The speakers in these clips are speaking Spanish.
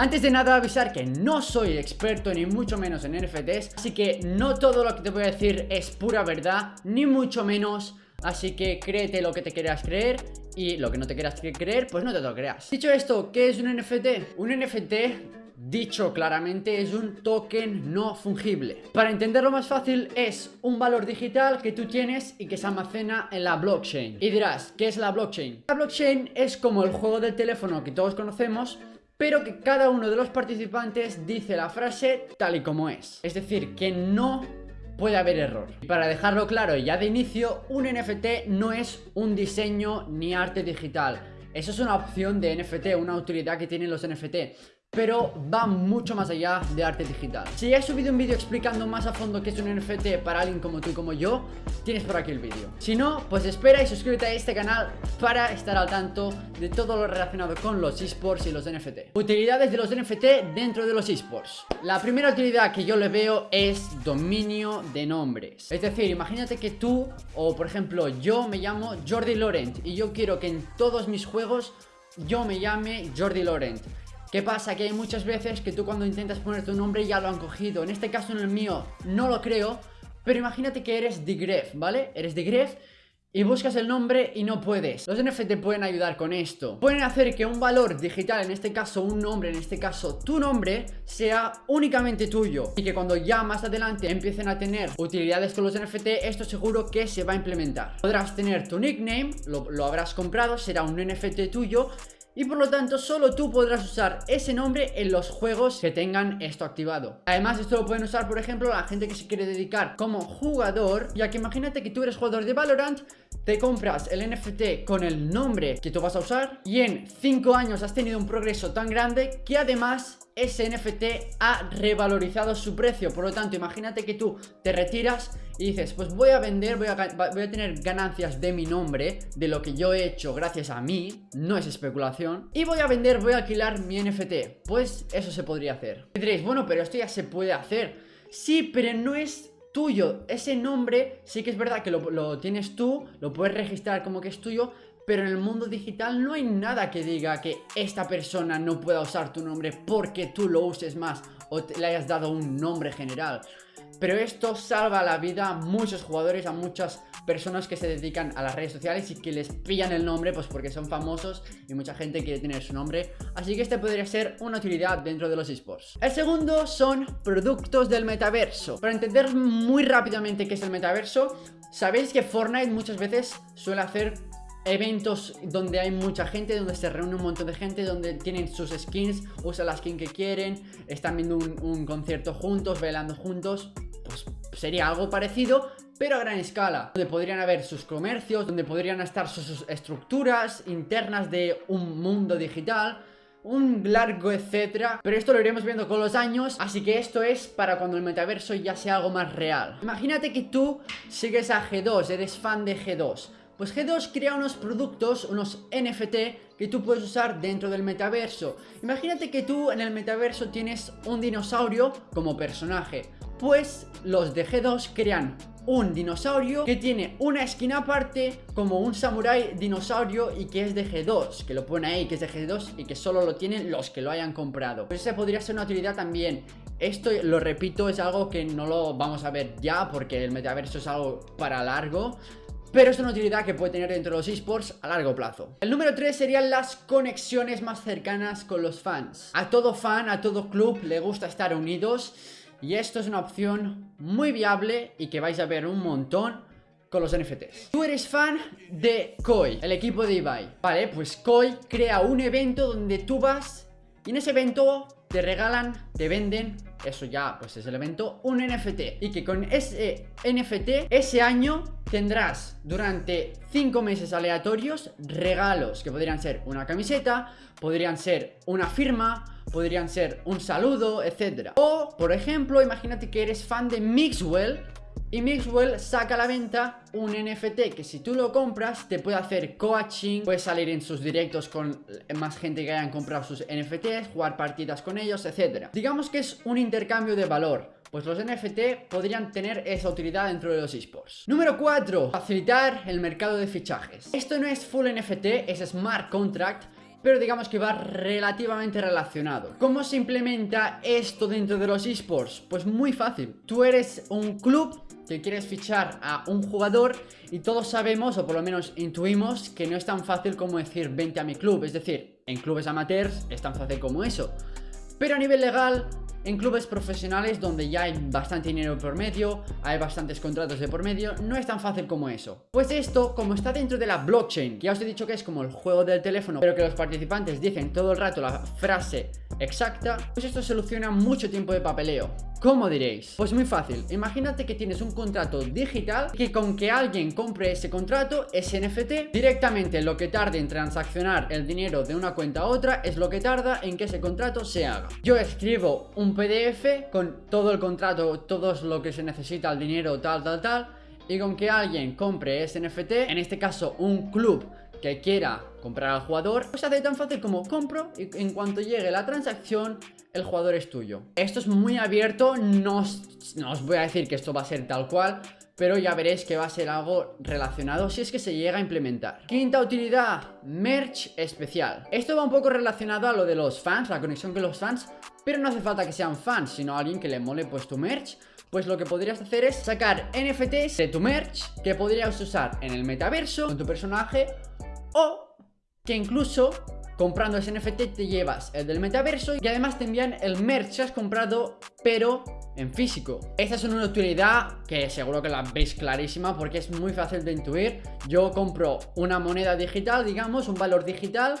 Antes de nada avisar que no soy experto ni mucho menos en NFTs Así que no todo lo que te voy a decir es pura verdad, ni mucho menos Así que créete lo que te quieras creer y lo que no te quieras creer, pues no te lo creas Dicho esto, ¿qué es un NFT? Un NFT Dicho claramente es un token no fungible Para entenderlo más fácil es un valor digital que tú tienes y que se almacena en la blockchain Y dirás, ¿qué es la blockchain? La blockchain es como el juego del teléfono que todos conocemos pero que cada uno de los participantes dice la frase tal y como es Es decir, que no puede haber error. Y para dejarlo claro ya de inicio, un NFT no es un diseño ni arte digital. Eso es una opción de NFT, una utilidad que tienen los NFT pero va mucho más allá de arte digital. Si ya he subido un vídeo explicando más a fondo qué es un NFT para alguien como tú y como yo Tienes por aquí el vídeo. Si no, pues espera y suscríbete a este canal para estar al tanto de todo lo relacionado con los esports y los NFT Utilidades de los NFT dentro de los esports. La primera utilidad que yo le veo es dominio de nombres. Es decir, imagínate que tú, o por ejemplo yo me llamo Jordi Laurent Y yo quiero que en todos mis juegos yo me llame Jordi Laurent ¿Qué pasa? Que hay muchas veces que tú cuando intentas poner tu nombre ya lo han cogido. En este caso en el mío no lo creo. Pero imagínate que eres Digref, ¿vale? Eres Digref y buscas el nombre y no puedes. Los NFT pueden ayudar con esto. Pueden hacer que un valor digital, en este caso un nombre, en este caso tu nombre Sea únicamente tuyo. Y que cuando ya más adelante empiecen a tener utilidades con los NFT Esto seguro que se va a implementar. Podrás tener tu nickname, lo, lo habrás comprado, será un NFT tuyo y por lo tanto solo tú podrás usar ese nombre en los juegos que tengan esto activado. Además esto lo pueden usar por ejemplo la gente que se quiere dedicar como jugador Ya que imagínate que tú eres jugador de Valorant te compras el NFT con el nombre que tú vas a usar y en 5 años has tenido un progreso tan grande que además ese NFT ha revalorizado su precio Por lo tanto, imagínate que tú te retiras y dices, pues voy a vender, voy a, tener ganancias de mi nombre, de lo que yo he hecho gracias a mí, no es especulación, y voy a vender, voy a alquilar mi NFT. Pues eso se podría hacer. Y diréis, bueno, pero esto ya se puede hacer. Sí, pero no es tuyo. Ese nombre sí que es verdad que lo, tienes tú, lo puedes registrar como que es tuyo, pero en el mundo digital no hay nada que diga que esta persona no pueda usar tu nombre porque tú lo uses más o le hayas dado un nombre general. Pero esto salva la vida a muchos jugadores, a muchas personas que se dedican a las redes sociales y que les pillan el nombre pues porque son famosos y mucha gente quiere tener su nombre. Así que este podría ser una utilidad dentro de los esports. El segundo son productos del metaverso. Para entender muy rápidamente qué es el metaverso, sabéis que Fortnite muchas veces suele hacer eventos donde hay mucha gente, donde se reúne un montón de gente, donde tienen sus skins, usan la skin que quieren, están viendo un, concierto juntos, bailando juntos, pues sería algo parecido, pero a gran escala, donde podrían haber sus comercios, donde podrían estar sus estructuras internas de un mundo digital, un largo etcétera Pero esto lo iremos viendo con los años Así que esto es para cuando el metaverso ya sea algo más real Imagínate que tú sigues a G2, eres fan de G2 pues G2 crea unos productos, unos NFT que tú puedes usar dentro del metaverso. Imagínate que tú en el metaverso tienes un dinosaurio como personaje. Pues los de G2 crean un dinosaurio que tiene una esquina aparte como un samurai dinosaurio y que es de G2, que lo pone ahí que es de G2 y que solo lo tienen los que lo hayan comprado. Pues esa podría ser una utilidad también. Esto, lo repito, es algo que no lo vamos a ver ya porque el metaverso es algo para largo pero es una utilidad que puede tener dentro de los esports a largo plazo. El número 3 serían las conexiones más cercanas con los fans. A todo fan, a todo club le gusta estar unidos y esto es una opción muy viable y que vais a ver un montón con los NFTs. Tú eres fan de Koi, el equipo de Ibai. Vale, pues Koi crea un evento donde tú vas y en ese evento te regalan, te venden, eso ya pues es el evento, un NFT. Y que con ese NFT, ese año tendrás durante 5 meses aleatorios regalos que podrían ser una camiseta, podrían ser una firma, podrían ser un saludo, etc. O, por ejemplo, imagínate que eres fan de Mixwell y Mixwell saca a la venta un NFT que si tú lo compras te puede hacer coaching, puedes salir en sus directos con más gente que hayan comprado sus NFTs, jugar partidas con ellos, etc. Digamos que es un intercambio de valor. Pues los NFT podrían tener esa utilidad dentro de los esports Número 4 Facilitar el mercado de fichajes Esto no es full NFT, es smart contract pero digamos que va relativamente relacionado. ¿Cómo se implementa esto dentro de los esports? Pues muy fácil. Tú eres un club que quieres fichar a un jugador y todos sabemos, o por lo menos intuimos, que no es tan fácil como decir vente a mi club. Es decir, en clubes amateurs es tan fácil como eso. Pero a nivel legal en clubes profesionales donde ya hay bastante dinero por medio, hay bastantes contratos de por medio, no es tan fácil como eso. Pues esto, como está dentro de la blockchain, que ya os he dicho que es como el juego del teléfono, pero que los participantes dicen todo el rato la frase exacta, pues esto soluciona mucho tiempo de papeleo. ¿Cómo diréis? Pues muy fácil, imagínate que tienes un contrato digital que con que alguien compre ese contrato, ese NFT, directamente lo que tarde en transaccionar el dinero de una cuenta a otra es lo que tarda en que ese contrato se haga. Yo escribo un PDF con todo el contrato, todo lo que se necesita, el dinero, tal, tal, tal, y con que alguien compre ese NFT, en este caso un club que quiera comprar al jugador, pues hace tan fácil como compro y en cuanto llegue la transacción, el jugador es tuyo. Esto es muy abierto, no os, voy a decir que esto va a ser tal cual, pero ya veréis que va a ser algo relacionado si es que se llega a implementar. Quinta utilidad, merch especial. Esto va un poco relacionado a lo de los fans, la conexión con los fans, pero no hace falta que sean fans, sino alguien que le mole pues tu merch. Pues lo que podrías hacer es sacar NFTs de tu merch que podrías usar en el metaverso con tu personaje o que incluso comprando ese NFT te llevas el del metaverso y además te envían el merch que has comprado pero en físico. Esta es una utilidad que seguro que la veis clarísima porque es muy fácil de intuir. Yo compro una moneda digital, digamos, un valor digital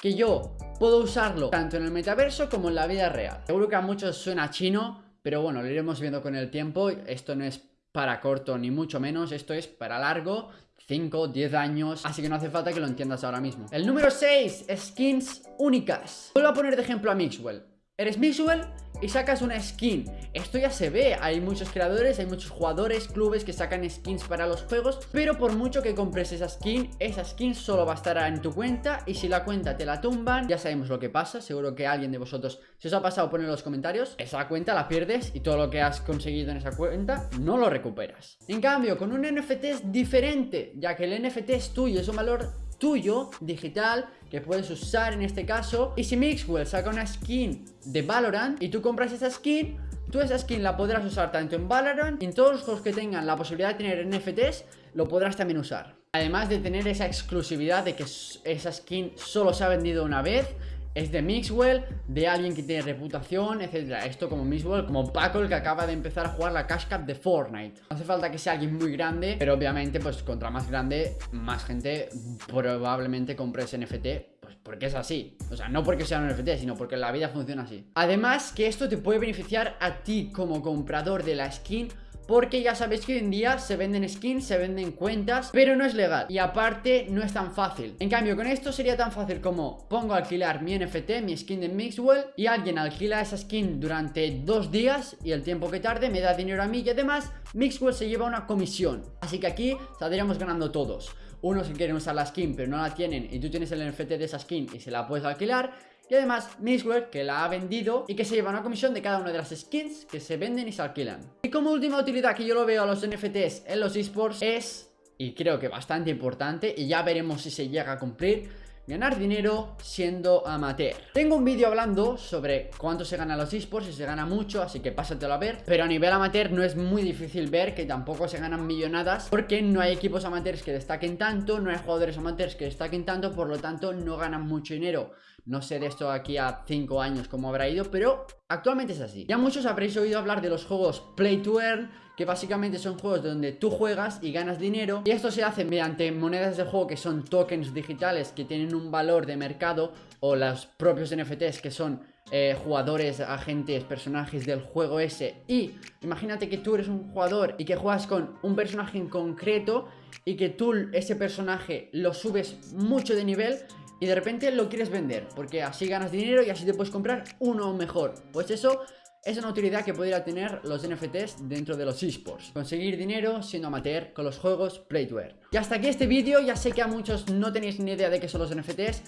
que yo puedo usarlo tanto en el metaverso como en la vida real. Seguro que a muchos suena chino, pero bueno, lo iremos viendo con el tiempo. Esto no es para corto ni mucho menos, esto es para largo 5, 10 años Así que no hace falta que lo entiendas ahora mismo El número 6, skins únicas Vuelvo a poner de ejemplo a Mixwell Eres Mixwell y sacas una skin. Esto ya se ve, hay muchos creadores, hay muchos jugadores, clubes que sacan skins para los juegos Pero por mucho que compres esa skin, esa skin solo va a estar en tu cuenta Y si la cuenta te la tumban, ya sabemos lo que pasa Seguro que alguien de vosotros, si os ha pasado, poned en los comentarios Esa cuenta la pierdes y todo lo que has conseguido en esa cuenta no lo recuperas. En cambio, con un NFT es diferente Ya que el NFT es tuyo, es un valor tuyo, digital, que puedes usar en este caso. Y si Mixwell saca una skin de Valorant y tú compras esa skin, tú esa skin la podrás usar tanto en Valorant y en todos los juegos que tengan la posibilidad de tener NFTs, lo podrás también usar. Además de tener esa exclusividad de que esa skin solo se ha vendido una vez es de Mixwell, de alguien que tiene reputación, etcétera. Esto como Mixwell, como Paco, que acaba de empezar a jugar la Cash Cup de Fortnite. No hace falta que sea alguien muy grande, pero obviamente, pues contra más grande, más gente probablemente compre ese NFT. Pues porque es así. O sea, no porque sea un NFT, sino porque la vida funciona así. Además, que esto te puede beneficiar a ti como comprador de la skin porque ya sabéis que hoy en día se venden skins, se venden cuentas Pero no es legal. Y aparte no es tan fácil. En cambio con esto sería tan fácil como Pongo a alquilar mi NFT, mi skin de Mixwell Y alguien alquila esa skin durante dos días Y el tiempo que tarde me da dinero a mí Y además Mixwell se lleva una comisión. Así que aquí saldríamos ganando todos. Unos que quieren usar la skin pero no la tienen Y tú tienes el NFT de esa skin y se la puedes alquilar y además Mixwell que la ha vendido y que se lleva una comisión de cada una de las skins que se venden y se alquilan. Y como última utilidad que yo lo veo a los NFTs en los esports es, y creo que bastante importante, y ya veremos si se llega a cumplir, ganar dinero siendo amateur. Tengo un vídeo hablando sobre cuánto se gana los esports, si se gana mucho, así que pásatelo a ver. Pero a nivel amateur no es muy difícil ver que tampoco se ganan millonadas porque no hay equipos amateurs que destaquen tanto, no hay jugadores amateurs que destaquen tanto, por lo tanto no ganan mucho dinero. No sé de esto aquí a 5 años cómo habrá ido, pero actualmente es así. Ya muchos habréis oído hablar de los juegos Play to Earn, que básicamente son juegos donde tú juegas y ganas dinero. Y esto se hace mediante monedas de juego que son tokens digitales que tienen un valor de mercado, o los propios NFTs que son eh, jugadores, agentes, personajes del juego ese. Y imagínate que tú eres un jugador y que juegas con un personaje en concreto y que tú ese personaje lo subes mucho de nivel y de repente lo quieres vender, porque así ganas dinero y así te puedes comprar uno mejor. Pues eso es una utilidad que podría tener los NFTs dentro de los esports. Conseguir dinero siendo amateur con los juegos Play to Earn. Y hasta aquí este vídeo, ya sé que a muchos no tenéis ni idea de qué son los NFTs,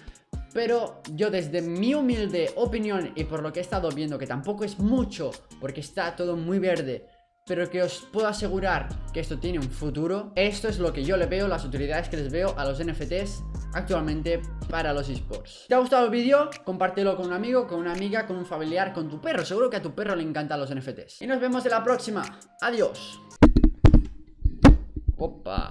pero yo desde mi humilde opinión y por lo que he estado viendo, que tampoco es mucho, porque está todo muy verde, pero que os puedo asegurar que esto tiene un futuro. Esto es lo que yo le veo, las utilidades que les veo a los NFTs actualmente para los esports. ¿Te ha gustado el vídeo? Compártelo con un amigo, con una amiga, con un familiar, con tu perro. Seguro que a tu perro le encantan los NFTs. Y nos vemos en la próxima. Adiós. Opa.